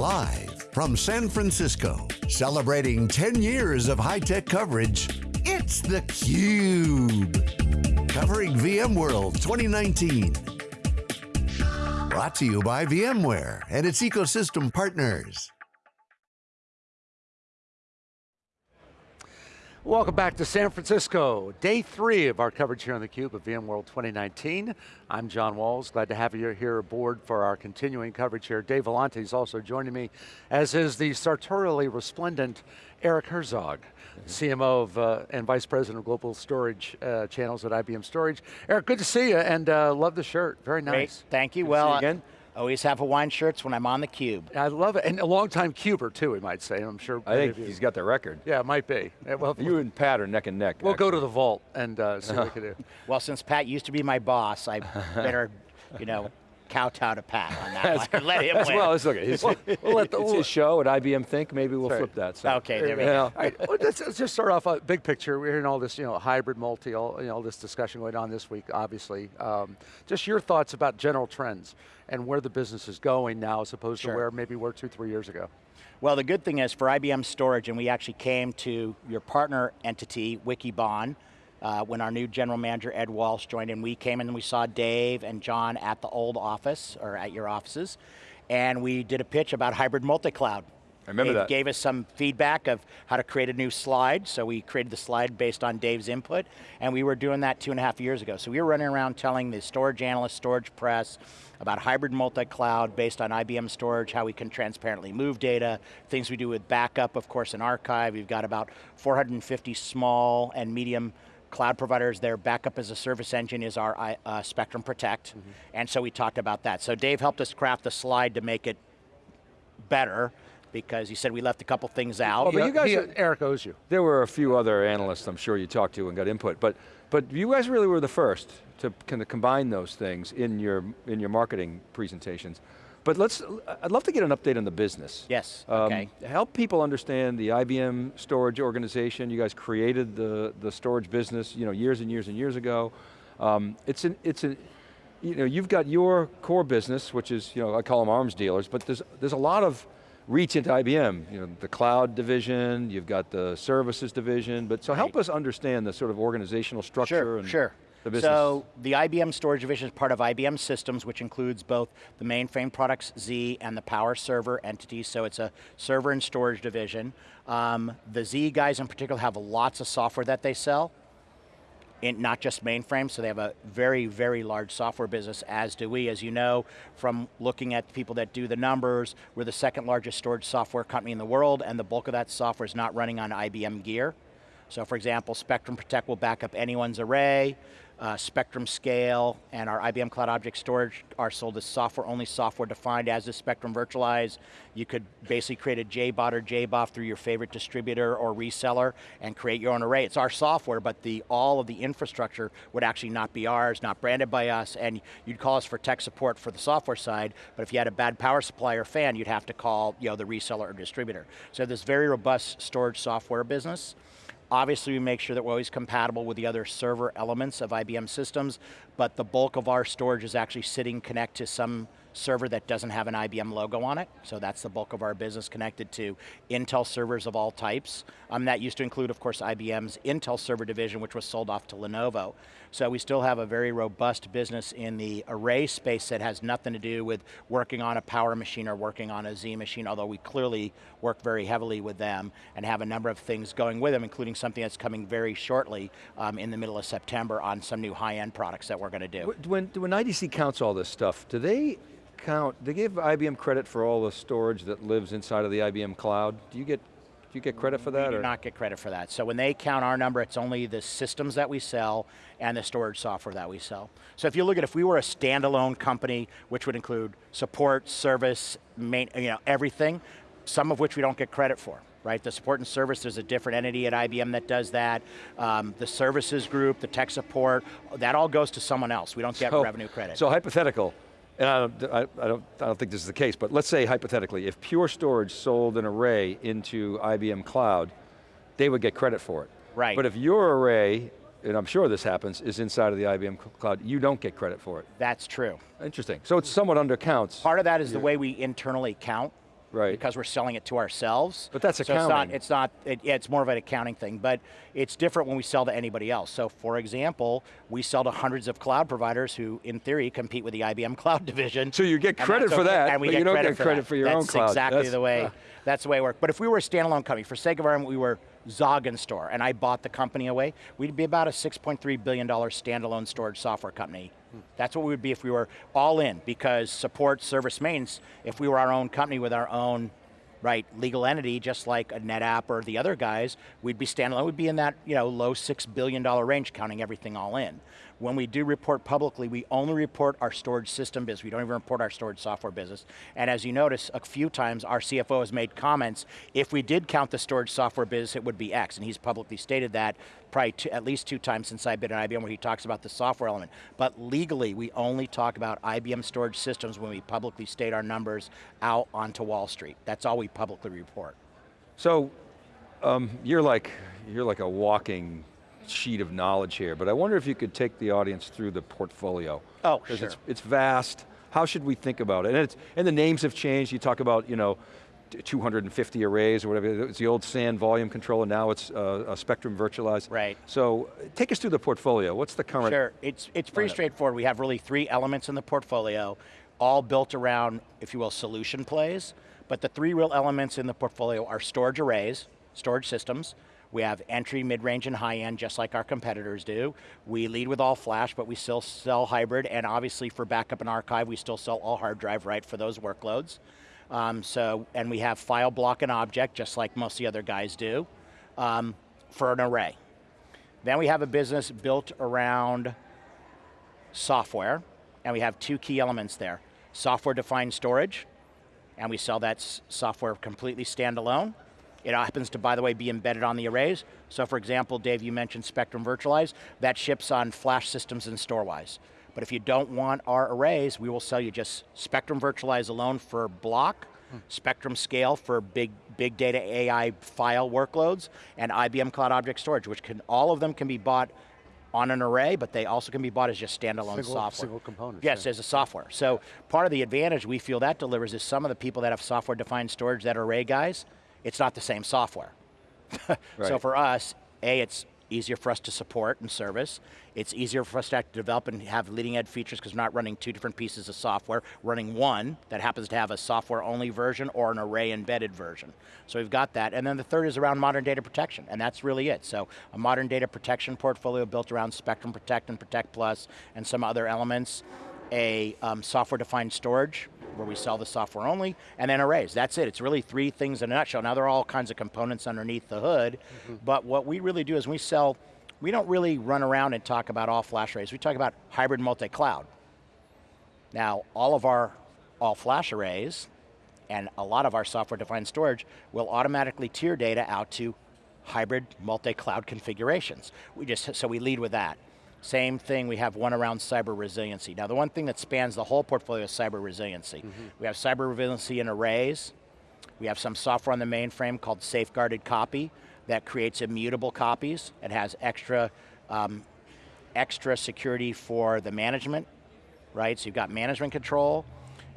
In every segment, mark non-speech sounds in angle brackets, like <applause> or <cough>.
Live from San Francisco, celebrating 10 years of high-tech coverage, it's theCUBE. Covering VMworld 2019. Brought to you by VMware and its ecosystem partners. Welcome back to San Francisco. Day three of our coverage here on theCUBE of VMworld 2019. I'm John Walls, glad to have you here aboard for our continuing coverage here. Dave Vellante is also joining me, as is the sartorially resplendent Eric Herzog, mm -hmm. CMO of, uh, and Vice President of Global Storage uh, Channels at IBM Storage. Eric, good to see you, and uh, love the shirt, very nice. Great, thank you. Good well, again. Always have Hawaiian shirts when I'm on the cube. I love it, and a long-time cuber too, we might say, I'm sure. I think he's got the record. Yeah, it might be. Well, you and Pat are neck and neck. We'll actually. go to the vault and uh, see what we can do. <laughs> Well, since Pat used to be my boss, I <laughs> better, you know, kowtow to Pat on that one. <laughs> Let him win. Well, it's okay. It's, we'll, we'll let the, it's his show at IBM Think. Maybe we'll flip that. So. Okay, there we go. All right, well, let's, let's, just start off a big picture. We're hearing all this, you know, hybrid multi, all, you know, all this discussion going on this week, obviously. Um, just your thoughts about general trends and where the business is going now as opposed sure. to where maybe were two, three years ago. Well, the good thing is for IBM Storage, and we actually came to your partner entity, Wikibon, uh, when our new general manager, Ed Walsh, joined in, we came in and we saw Dave and John at the old office, or at your offices, and we did a pitch about hybrid multi-cloud. I remember Dave that. gave us some feedback of how to create a new slide, so we created the slide based on Dave's input, and we were doing that two and a half years ago. So we were running around telling the storage analysts, storage press, about hybrid multi-cloud based on IBM storage, how we can transparently move data, things we do with backup, of course, and archive. We've got about 450 small and medium cloud providers, their backup as a service engine is our uh, Spectrum Protect, mm -hmm. and so we talked about that. So Dave helped us craft the slide to make it better, because he said we left a couple things out. Well, but you guys, he, Eric owes you. There were a few other analysts I'm sure you talked to and got input, but but you guys really were the first to kind of combine those things in your in your marketing presentations. But let's, I'd love to get an update on the business. Yes, um, okay. Help people understand the IBM storage organization. You guys created the, the storage business you know, years and years and years ago. Um, it's an, it's an, you know, you've got your core business, which is, you know, I call them arms dealers, but there's, there's a lot of reach into IBM. You know, the cloud division, you've got the services division, but so help us understand the sort of organizational structure. Sure, and sure. The business. So the IBM storage division is part of IBM Systems, which includes both the mainframe products Z and the power server entities, so it's a server and storage division. Um, the Z guys in particular have lots of software that they sell, in not just mainframe, so they have a very, very large software business, as do we. As you know, from looking at people that do the numbers, we're the second largest storage software company in the world, and the bulk of that software is not running on IBM gear. So for example, Spectrum Protect will back up anyone's array, uh, Spectrum Scale, and our IBM Cloud Object Storage are sold as software, only software defined as a Spectrum Virtualize. You could basically create a JBOD or JBOF through your favorite distributor or reseller and create your own array. It's our software, but the all of the infrastructure would actually not be ours, not branded by us, and you'd call us for tech support for the software side, but if you had a bad power supply or fan, you'd have to call you know, the reseller or distributor. So this very robust storage software business. Obviously we make sure that we're always compatible with the other server elements of IBM systems, but the bulk of our storage is actually sitting connect to some server that doesn't have an IBM logo on it, so that's the bulk of our business connected to Intel servers of all types. Um, that used to include, of course, IBM's Intel server division, which was sold off to Lenovo. So we still have a very robust business in the array space that has nothing to do with working on a power machine or working on a Z machine, although we clearly work very heavily with them and have a number of things going with them, including something that's coming very shortly um, in the middle of September on some new high-end products that we're going to do. When, when IDC counts all this stuff, do they count, they give IBM credit for all the storage that lives inside of the IBM cloud. Do you get do you get credit for that? We do or? not get credit for that. So when they count our number, it's only the systems that we sell and the storage software that we sell. So if you look at, if we were a standalone company, which would include support, service, main, you know, everything, some of which we don't get credit for right? The support and service, there's a different entity at IBM that does that. Um, the services group, the tech support, that all goes to someone else. We don't get so, revenue credit. So hypothetical, and I don't, I, I, don't, I don't think this is the case, but let's say hypothetically, if Pure Storage sold an array into IBM Cloud, they would get credit for it. Right. But if your array, and I'm sure this happens, is inside of the IBM Cloud, you don't get credit for it. That's true. Interesting, so it's somewhat undercounts. Part of that is the way we internally count Right. Because we're selling it to ourselves. But that's so accounting. It's not, it's, not it, it's more of an accounting thing, but it's different when we sell to anybody else. So for example, we sell to hundreds of cloud providers who, in theory, compete with the IBM <laughs> cloud division. So you get credit for that, and we but get you don't credit get for credit that. for your that's own cloud. exactly That's- the way, ah. that's the way it works. But if we were a standalone company, for sake of argument, we were Zoggin Store, and I bought the company away, we'd be about a $6.3 billion standalone storage software company. That's what we would be if we were all in, because support, service, maintenance, if we were our own company with our own right legal entity, just like a NetApp or the other guys, we'd be standalone, we'd be in that you know, low $6 billion range, counting everything all in. When we do report publicly, we only report our storage system business. We don't even report our storage software business. And as you notice, a few times our CFO has made comments, if we did count the storage software business, it would be X, and he's publicly stated that probably two, at least two times since I've been at IBM where he talks about the software element. But legally, we only talk about IBM storage systems when we publicly state our numbers out onto Wall Street. That's all we publicly report. So, um, you're like, you're like a walking sheet of knowledge here, but I wonder if you could take the audience through the portfolio. Oh, sure. it's, it's vast. How should we think about it? And, it's, and the names have changed. You talk about, you know, 250 arrays or whatever. It's the old SAN volume controller, now it's uh, a Spectrum virtualized. Right. So, take us through the portfolio. What's the current? Sure, it's, it's pretty lineup? straightforward. We have really three elements in the portfolio, all built around, if you will, solution plays. But the three real elements in the portfolio are storage arrays, storage systems. We have entry, mid-range, and high-end, just like our competitors do. We lead with all flash, but we still sell hybrid, and obviously for backup and archive, we still sell all hard drive, right, for those workloads. Um, so, and we have file, block, and object, just like most of the other guys do, um, for an array. Then we have a business built around software, and we have two key elements there. Software-defined storage, and we sell that software completely standalone. It happens to, by the way, be embedded on the arrays. So for example, Dave, you mentioned Spectrum Virtualize. That ships on flash systems and Storwize. But if you don't want our arrays, we will sell you just Spectrum Virtualize alone for block, Spectrum Scale for big, big data AI file workloads, and IBM Cloud Object Storage, which can, all of them can be bought on an array, but they also can be bought as just standalone Single- software. single components, Yes, yeah. as a software. So part of the advantage we feel that delivers is some of the people that have software-defined storage that are array guys, it's not the same software. <laughs> So for us, A, it's easier for us to support and service. It's easier for us to act- develop and have leading edge features because we're not running two different pieces of software, running one that happens to have a software only version or an array embedded version. So we've got that. And then the third is around modern data protection, and that's really it. So a modern data protection portfolio built around Spectrum Protect and Protect Plus and some other elements a um, software-defined storage, where we sell the software only, and then arrays. That's it. It's really three things in a nutshell. Now there are all kinds of components underneath the hood, but what we really do is we sell. We don't really run around and talk about all flash arrays. We talk about hybrid multi-cloud. Now, all of our all flash arrays and a lot of our software-defined storage will automatically tier data out to hybrid multi-cloud configurations. We just, so we lead with that. Same thing, we have one around cyber resiliency. Now the one thing that spans the whole portfolio is cyber resiliency. We have cyber resiliency in arrays. We have some software on the mainframe called safeguarded copy that creates immutable copies. It has extra, um, extra security for the management, right? So you've got management control,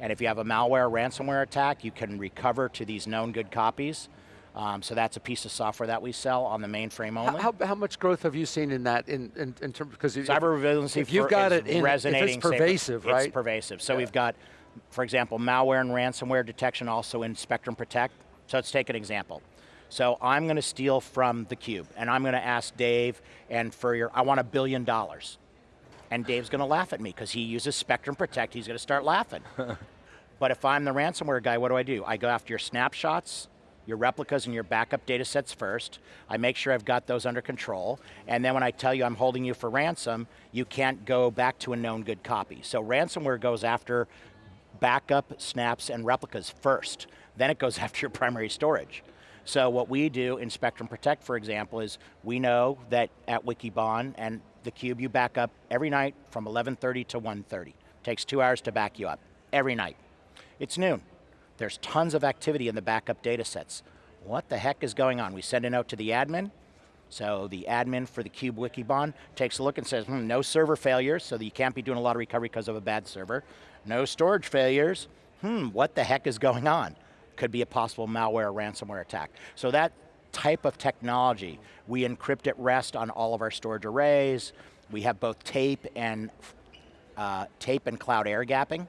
and if you have a malware ransomware attack, you can recover to these known good copies. Um, so that's a piece of software that we sell on the mainframe only. how, how much growth have you seen in that in, in, in terms, because Cyber resiliency if you've got it in, if resonating it's pervasive, safer. right? It's pervasive. So we've got, for example, malware and ransomware detection also in Spectrum Protect. So let's take an example. So I'm going to steal from the cube, and I'm going to ask Dave and for your, I want a billion dollars. And Dave's going to laugh at me because he uses Spectrum Protect. He's going to start laughing. <laughs> but if I'm the ransomware guy, what do I do? I go after your snapshots, your replicas, and your backup data sets first. I make sure I've got those under control. And then when I tell you I'm holding you for ransom, you can't go back to a known good copy. So ransomware goes after backup, snaps, and replicas first. Then it goes <laughs> after your primary storage. So what we do in Spectrum Protect, for example, is we know that at Wikibon and the Cube, you back up every night from 11.30 to 1.30. Takes two hours to back you up, every night. It's noon. There's tons of activity in the backup data sets. What the heck is going on? We send a note to the admin, so the admin for the Cube Wikibon takes a look and says, hmm, no server failures, so you can't be doing a lot of recovery because of a bad server. No storage failures. Hmm, what the heck is going on? could be a possible malware or ransomware attack. So that type of technology, we encrypt at rest on all of our storage arrays. We have both tape and uh, tape and cloud air gapping.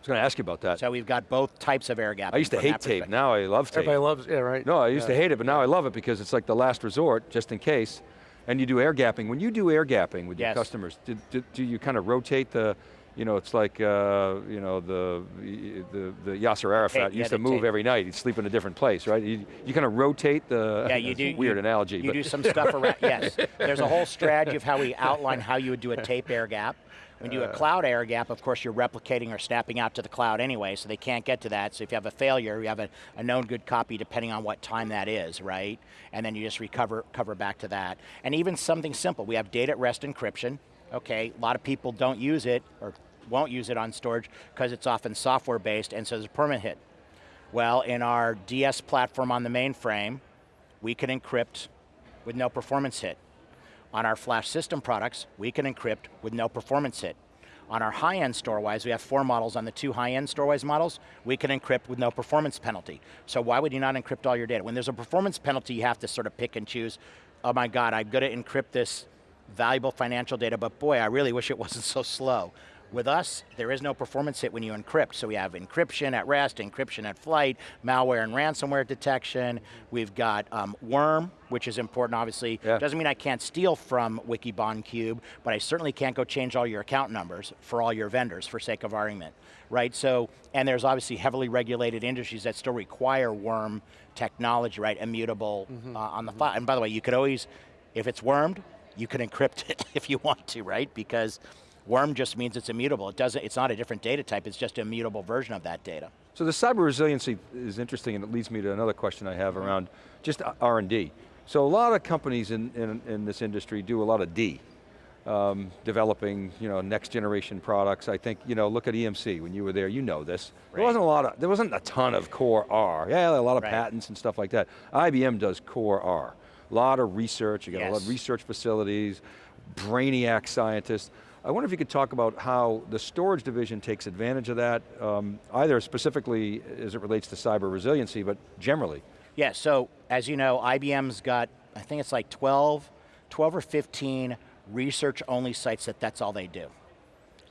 I was going to ask you about that. So we've got both types of air gapping. I used to hate tape, now I love tape. Everybody loves, yeah, right? No, I used Yeah. to hate it, but now I love it because it's like the last resort, just in case. And you do air gapping. When you do air gapping with your customers, do, do, do you kind of rotate the, you know, it's like, uh, you know, the, the, the Yasser Arafat Tape, yeah, used to move tape. every night. He'd sleep in a different place, right? You, you kind of rotate the, Yeah, you <laughs> do. a weird you, analogy. You but do some stuff around, yes. There's a whole strategy of how we outline how you would do a tape air gap. When you do a cloud air gap, of course you're replicating or snapping out to the cloud anyway, so they can't get to that. So if you have a failure, you have a, a known good copy depending on what time that is, right? And then you just recover cover back to that. And even something simple, we have data at rest encryption. Okay, a lot of people don't use it or won't use it on storage because it's often software based and so there's a permit hit. Well, in our DS platform on the mainframe, we can encrypt with no performance hit. On our flash system products, we can encrypt with no performance hit. On our high-end Storwize, we have four models. On the two high-end Storwize models, we can encrypt with no performance penalty. So why would you not encrypt all your data? When there's a performance penalty, you have to sort of pick and choose, oh my God, I'm going to encrypt this valuable financial data, but boy, I really wish it <laughs> wasn't so slow. With us, there is no performance hit when you encrypt. So we have encryption at rest, encryption at flight, malware and ransomware detection. We've got um, worm, which is important obviously. Yeah. Doesn't mean I can't steal from Wikibon Cube, but I certainly can't go change all your account numbers for all your vendors for sake of argument, right? So, and there's obviously heavily regulated industries that still require worm technology, right? Immutable uh, on the file. And by the way, you could always, if it's wormed, you can encrypt <laughs> it if you want to, right? Because worm just means it's immutable. It doesn't, it's not a different data type, it's just an immutable version of that data. So the cyber resiliency is interesting and it leads me to another question I have around just R&D. So a lot of companies in, in, in this industry do a lot of D, um, developing you know, next generation products. I think, you know, look at EMC, when you were there, you know this. There wasn't a lot of, there wasn't a ton of core R. Yeah, a lot of Right. patents and stuff like that. IBM does core R. A lot of research, you got a lot of research facilities, brainiac scientists. I wonder if you could talk about how the storage division takes advantage of that, um, either specifically as it relates to cyber resiliency, but generally. Yeah, so as you know, IBM's got, I think it's like 12, 12 or 15 research only sites that that's all they do.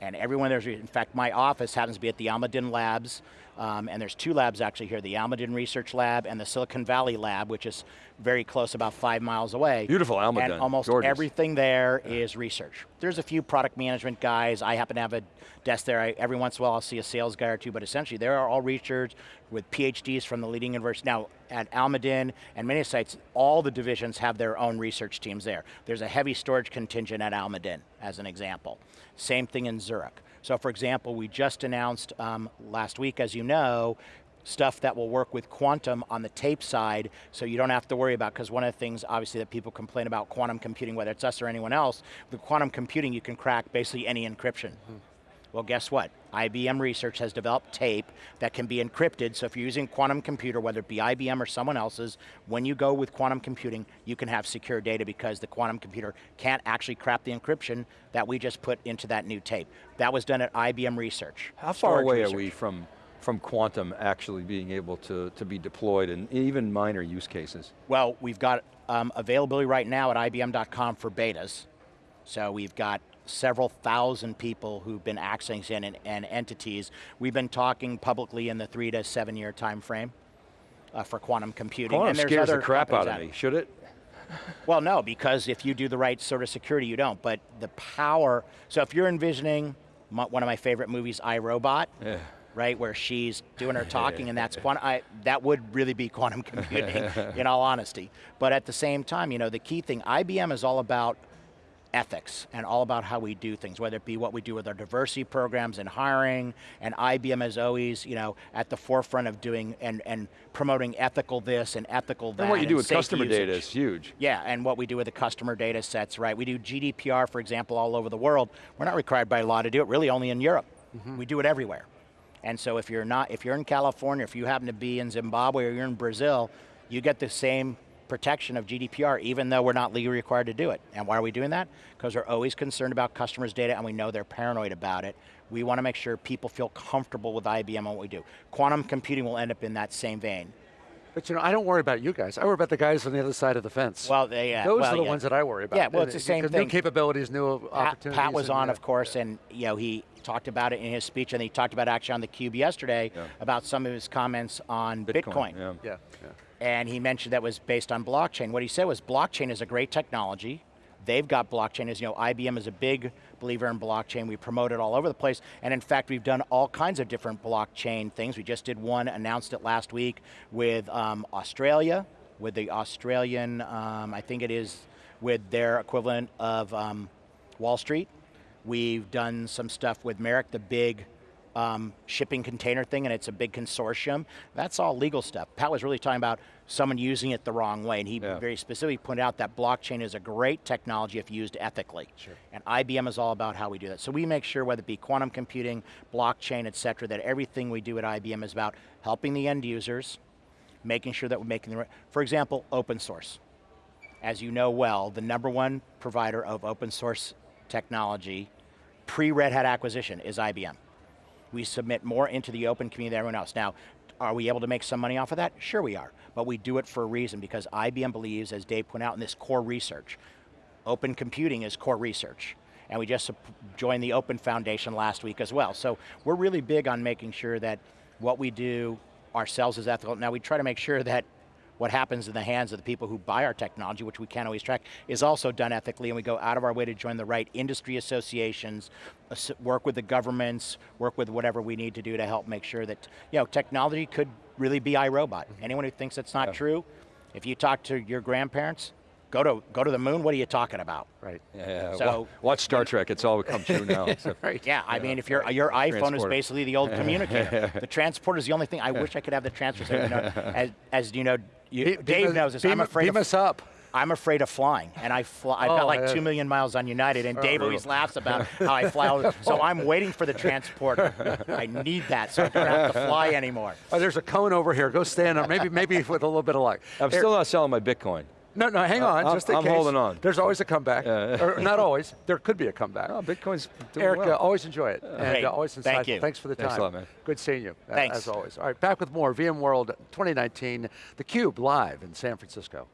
And everyone there's, in fact, my office happens to be at the Almaden Labs, um, and there's two labs actually here, the Almaden Research Lab and the Silicon Valley Lab, which is very close, about five miles away. Beautiful Almaden, And almost gorgeous. everything there is research. There's a few product management guys. I happen to have a desk there. I, every once in a while I'll see a sales guy or two, but essentially they are all researchers with PhDs from the leading universities. Now, at Almaden and many sites, all the divisions have their own research teams there. There's a heavy storage contingent at Almaden, as an example. Same thing in Zurich. So for example, we just announced um, last week, as you know, stuff that will work with quantum on the tape side so you don't have to worry about, because one of the things obviously that people complain about quantum computing, whether it's us or anyone else, with quantum computing you can crack basically any encryption. Well, guess what? IBM Research has developed tape that can be encrypted, so if you're using quantum computer, whether it be IBM or someone else's, when you go with quantum computing, you can have secure data because the quantum computer can't actually crack the encryption that we just put into that new tape. That was done at IBM Research. How far away research. are we from, from quantum actually being able to, to be deployed in even minor use cases? Well, we've got um, availability right now at IBM.com for betas. So we've got several thousand people who've been accessing and, and entities. We've been talking publicly in the three to seven year time frame uh, for quantum computing. Quantum and there's scares the crap out of me, should it? Well, no, because if you do the right sort of security, you don't. But the power, so if you're envisioning my, one of my favorite movies, I, Robot, Yeah. right, where she's doing her <laughs> talking and that's quantum, I, that would really be quantum <laughs> computing, in all honesty. But at the same time, you know, the key thing, IBM is all about ethics and all about how we do things, whether it be what we do with our diversity programs and hiring, and IBM is always, you know, at the forefront of doing and, and promoting ethical this and ethical that. And what you do with customer data is huge. Yeah, and what we do with the customer data sets, right? We do GDPR, for example, all over the world. We're not required by law to do it, really only in Europe. Mm-hmm. We do it everywhere. And so if you're not, if you're in California, if you happen to be in Zimbabwe or you're in Brazil, you get the same protection of GDPR, even though we're not legally required to do it. And why are we doing that? Because we're always concerned about customers' data and we know they're paranoid about it. We want to make sure people feel comfortable with IBM and what we do. Quantum computing will end up in that same vein. But you know, I don't worry about you guys. I worry about the guys on the other side of the fence. Well, they, yeah, Those well, are the yeah. ones that I worry about. Yeah, well, it's the same thing. New capabilities, new Pat, opportunities. Pat was on, yeah. of course, and you know he talked about it in his speech, and he talked about actually on the Cube yesterday Yeah. about some of his comments on Bitcoin. yeah. Yeah, yeah. And he mentioned that was based on blockchain. What he said was blockchain is a great technology. They've got blockchain, as you know, IBM is a big believer in blockchain. We promote it all over the place. And in fact, we've done all kinds of different blockchain things. We just did one, announced it last week with um, Australia, with the Australian, um, I think it is with their equivalent of um, Wall Street. We've done some stuff with Maersk, the big um, shipping container thing, and it's a big consortium. That's all legal stuff. Pat was really talking about someone using it the wrong way, and he Yeah. very specifically pointed out that blockchain is a great technology if used ethically. Sure. And IBM is all about how we do that. So we make sure, whether it be quantum computing, blockchain, et cetera, that everything we do at IBM is about helping the end users, making sure that we're making the right, for example, open source. As you know well, the number one provider of open source technology, pre-Red Hat acquisition, is IBM. We submit more into the open community than everyone else. Now, are we able to make some money off of that? Sure we are, but we do it for a reason because IBM believes, as Dave pointed out in this core research, open computing is core research. And we just joined the Open Foundation last week as well. So we're really big on making sure that what we do ourselves is ethical. Now we try to make sure that what happens in the hands of the people who buy our technology, which we can't always track, is also done ethically, and we go out of our way to join the right industry associations, work with the governments, work with whatever we need to do to help make sure that, you know, technology could really be I, Robot. Mm-hmm. Anyone who thinks that's not true, if you talk to your grandparents, go to, go to the moon, what are you talking about? Right. Yeah, So- wa- watch Star Trek, it's all come true now. So- <laughs> Right. Yeah, I mean, if your your iPhone is basically the old <laughs> communicator. the transporter is the only thing. I wish I could have the transporter. So, you know, <laughs> as, as you know, you, Be- Dave beam knows this. beam- I'm afraid beam of, us up. I'm afraid of flying, and I fly. I've got Oh, like yeah. two million miles on United, and oh, Dave always laughs about <laughs> how I fly. all- so I'm waiting for the <laughs> transporter. I need that, so I don't have to fly anymore. Oh, there's a cone over here. Go stand on. Maybe, maybe with a little bit of luck. I'm Here- still not selling my Bitcoin. No, no, hang uh, on, uh, just in I'm case. holding on. There's always a comeback. Not <laughs> always, there could be a comeback. Oh, Bitcoin's doing Eric, well. always enjoy it. Uh, and always. Thank you. Thanks for the time. Thanks a lot, man. Good seeing you, Thanks. as always. All right, back with more VMworld 2019, theCUBE live in San Francisco.